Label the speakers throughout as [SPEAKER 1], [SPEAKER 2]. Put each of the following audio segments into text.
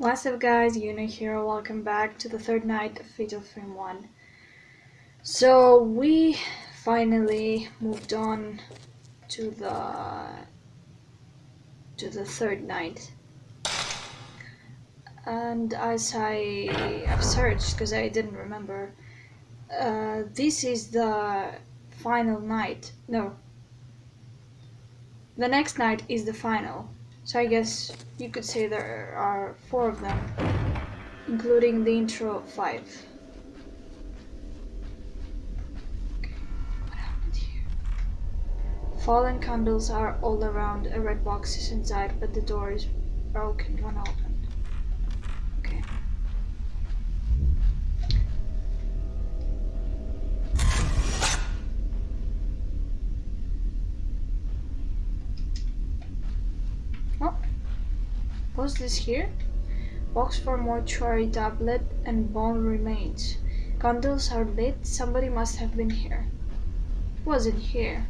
[SPEAKER 1] What's up guys, Yuna here, welcome back to the third night of Fatal Frame 1. So we finally moved on to the to the third night. And as I have searched, because I didn't remember, uh, this is the final night. No. The next night is the final. So I guess you could say there are four of them, including the intro five. What happened here? Fallen candles are all around, a red box is inside, but the door is broken when open. Okay. Oh, what's this here? Box for mortuary tablet and bone remains. Candles are lit. Somebody must have been here. Wasn't here.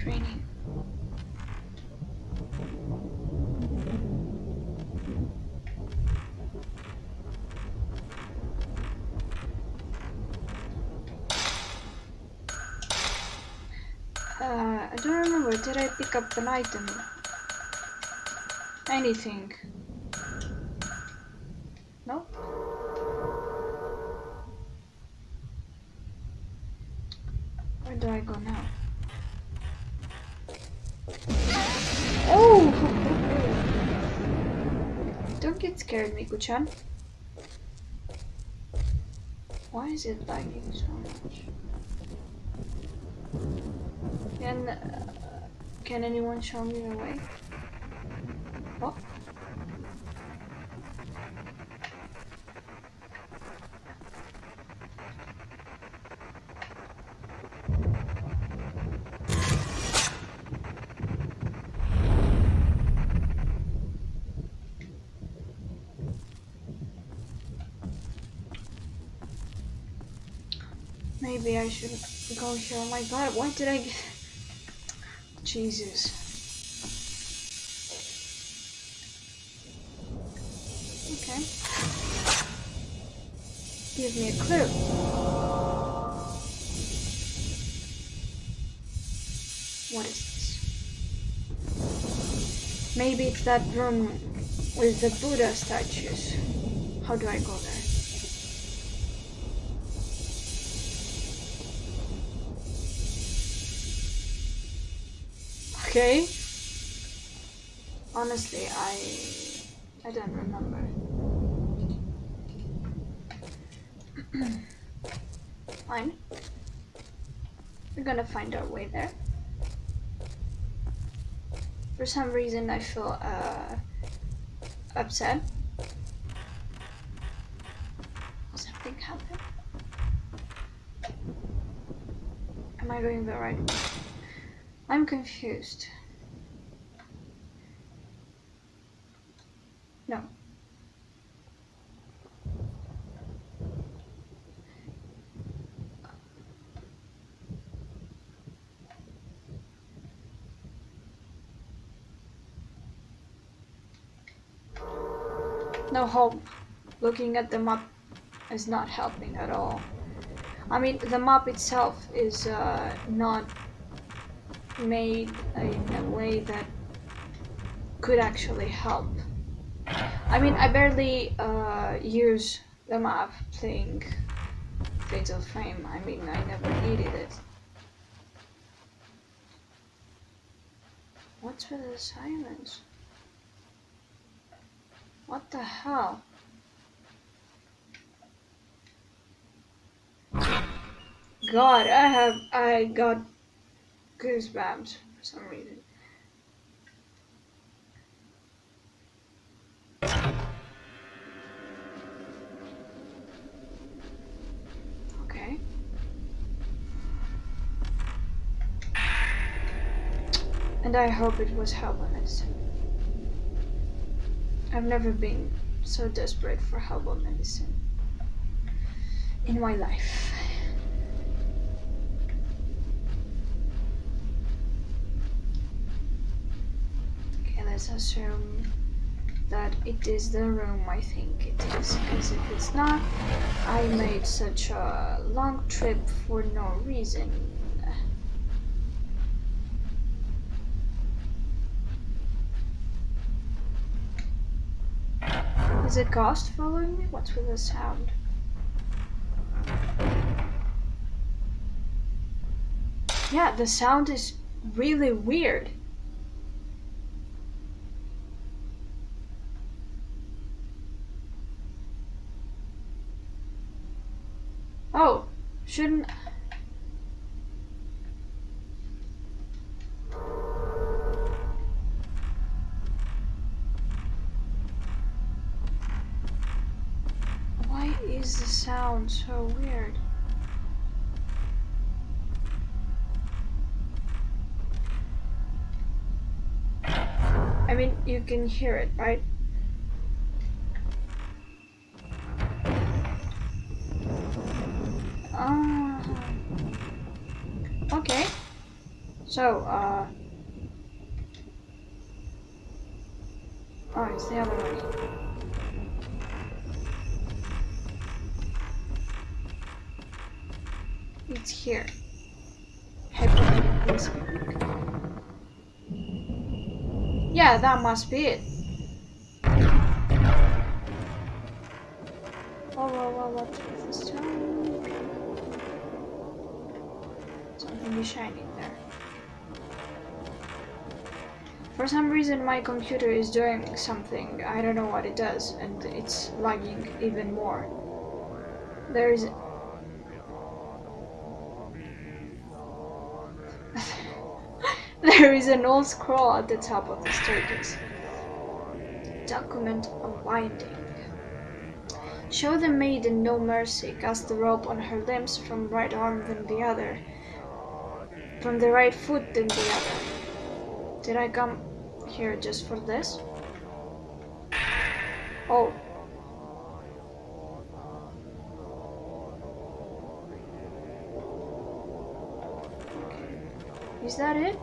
[SPEAKER 1] Is it raining? Uh, I don't remember. Did I pick up an item? Anything? No? Where do I go now? Oh! Don't get scared, Miku-chan. Why is it lagging so much? Can uh, can anyone show me the way? Oh. Maybe I should go here. Oh my god, why did I get... Jesus. Okay. Give me a clue. What is this? Maybe it's that room with the Buddha statues. How do I go there? Okay. Honestly, I I don't remember. Fine. We're gonna find our way there. For some reason, I feel uh, upset. Something happened. Am I going the right way? I'm confused. No. No hope. Looking at the map is not helping at all. I mean, the map itself is uh, not made in a way that could actually help. I mean, I barely uh, use the map playing Fatal Frame. I mean, I never needed it. What's with the silence? What the hell? God, I have, I got goosebumps for some reason. Okay. And I hope it was medicine. I've never been so desperate for herbal medicine in my life. Okay, let's assume that it is the room I think it is, because if it's not, I made such a long trip for no reason. Is it ghost following me? What's with the sound? Yeah, the sound is really weird. Oh, shouldn't... Why is the sound so weird? I mean, you can hear it, right? Ah. Okay. So, uh... Oh, it's the other one. It's here. Yeah, that must be it. Oh, whoa, whoa, what's with this Is shining there. For some reason my computer is doing something, I don't know what it does, and it's lagging even more. There is... there is an old scroll at the top of the staircase. Document of unwinding. Show the maiden no mercy, cast the rope on her limbs from right arm than the other, from the right foot than the other. Did I come here just for this? Oh. Okay. Is that it?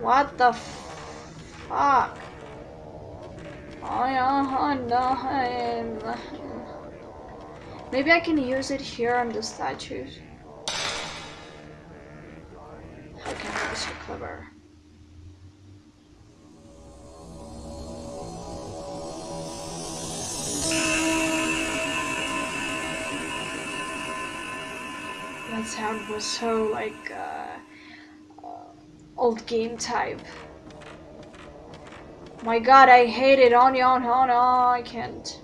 [SPEAKER 1] What the fuck? Uh-huh, Maybe I can use it here on the statues. That sound was so like uh, uh, old game type. My god, I hate it. On on on on I can't.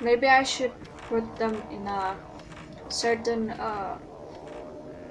[SPEAKER 1] Maybe I should put them in a certain uh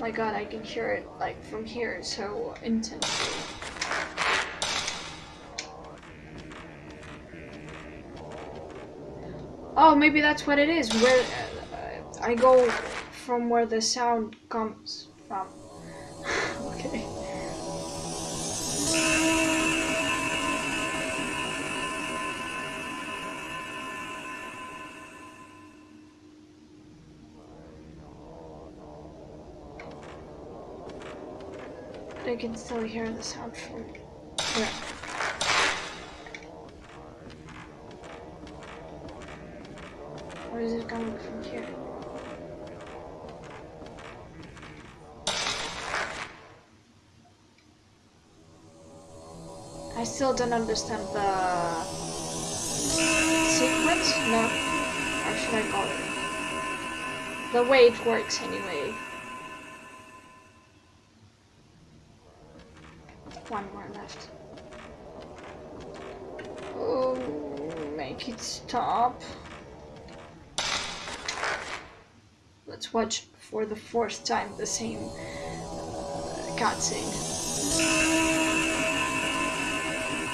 [SPEAKER 1] my god I can hear it like from here so intensely. Oh, maybe that's what it is. Where uh, I go from where the sound comes from. Can still hear the sound from where. Or is it coming from here? I still don't understand the sequence? No. Or should I call it? The way it works anyway. One more left. Oh, make it stop. Let's watch for the fourth time the same uh, cutscene.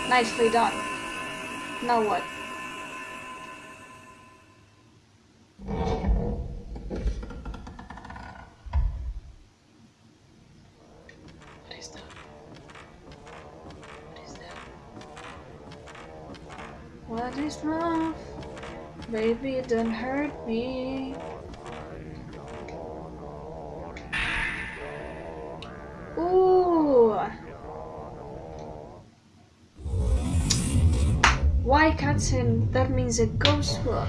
[SPEAKER 1] Nicely done. Now what? What What is love? Baby, don't hurt me. Ooh. Why cutscene? That means a ghost will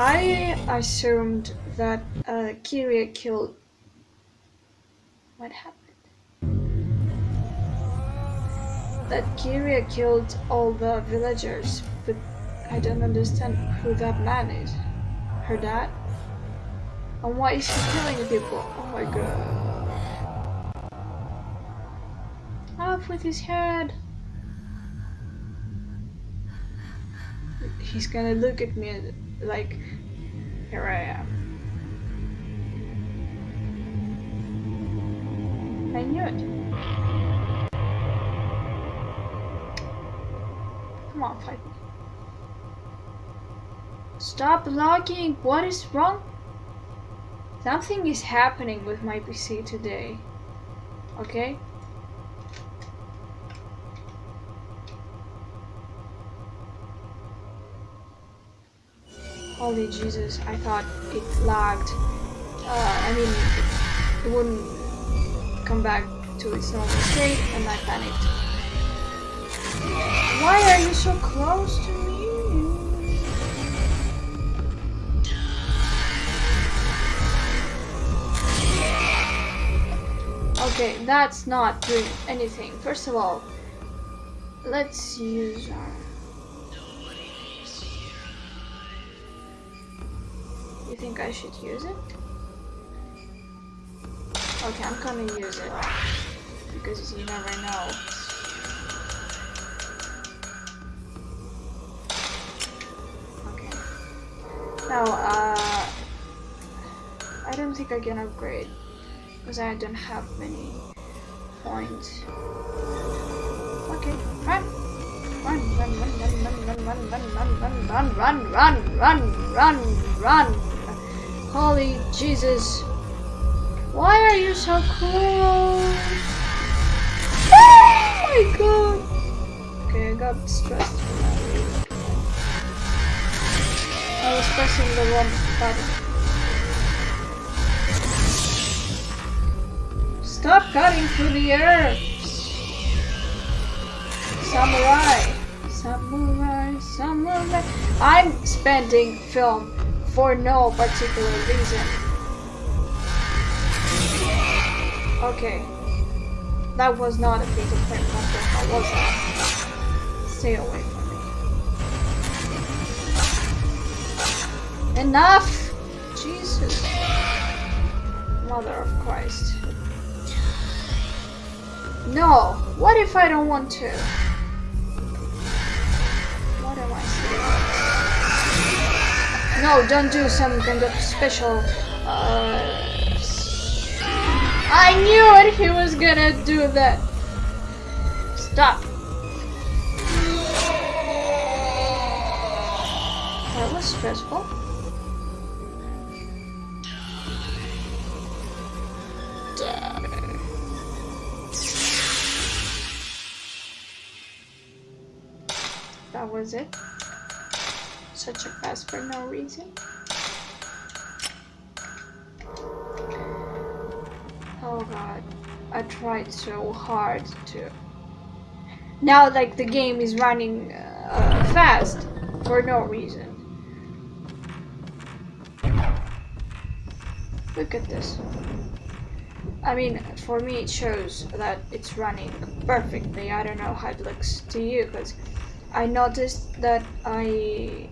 [SPEAKER 1] I assumed that uh, Kiria killed. What happened? That Kiria killed all the villagers, but I don't understand who that man is. Her dad? And why is he killing people? Oh my god. Off with his head! He's gonna look at me like, here I am. I knew it. Come on, fight me. Stop logging! What is wrong? Something is happening with my PC today. Okay? Holy Jesus, I thought it lagged. Uh, I mean, it wouldn't come back to its normal state, and I panicked. Why are you so close to me? Okay, that's not doing anything. First of all, let's use our You think I should use it? Okay, I'm gonna use it. Because you never know. Okay. Now, uh... I don't think I can upgrade. Because I don't have many points. Okay, run! Run, run, run, run, run, run, run, run, run, run, run, run, run, run, run, Holy Jesus. Why are you so close? Oh my god. Okay, I got stressed. I was pressing the wrong button. Stop cutting through the air! Samurai! Samurai, samurai. I'm spending film for no particular reason. Okay. That was not a fatal frame conflict, was that? Stay away from me. Enough! Jesus. Mother of Christ. No! What if I don't want to? What am I saying? No, don't do some kind of special. Uh, I knew it! He was gonna do that. Stop. That was stressful. That was it. Such a pass for no reason. Oh god. I tried so hard to... Now like the game is running uh, fast for no reason. Look at this. I mean, for me it shows that it's running perfectly. I don't know how it looks to you, because I noticed that I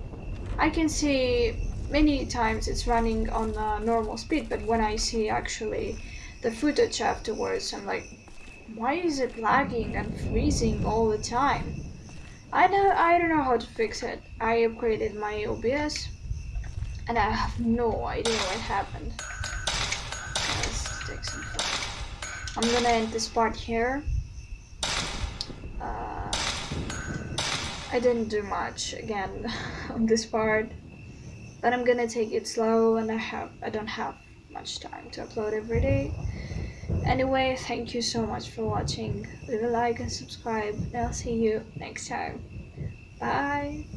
[SPEAKER 1] I can see many times it's running on uh, normal speed, but when I see actually the footage afterwards. I'm like, why is it lagging and freezing all the time? I know I don't know how to fix it. I upgraded my OBS and I have no idea what happened. I'm gonna end this part here. I didn't do much again on this part, but I'm gonna take it slow and I have I don't have much time to upload every day. Anyway, thank you so much for watching. Leave a like and subscribe, and I'll see you next time. Bye!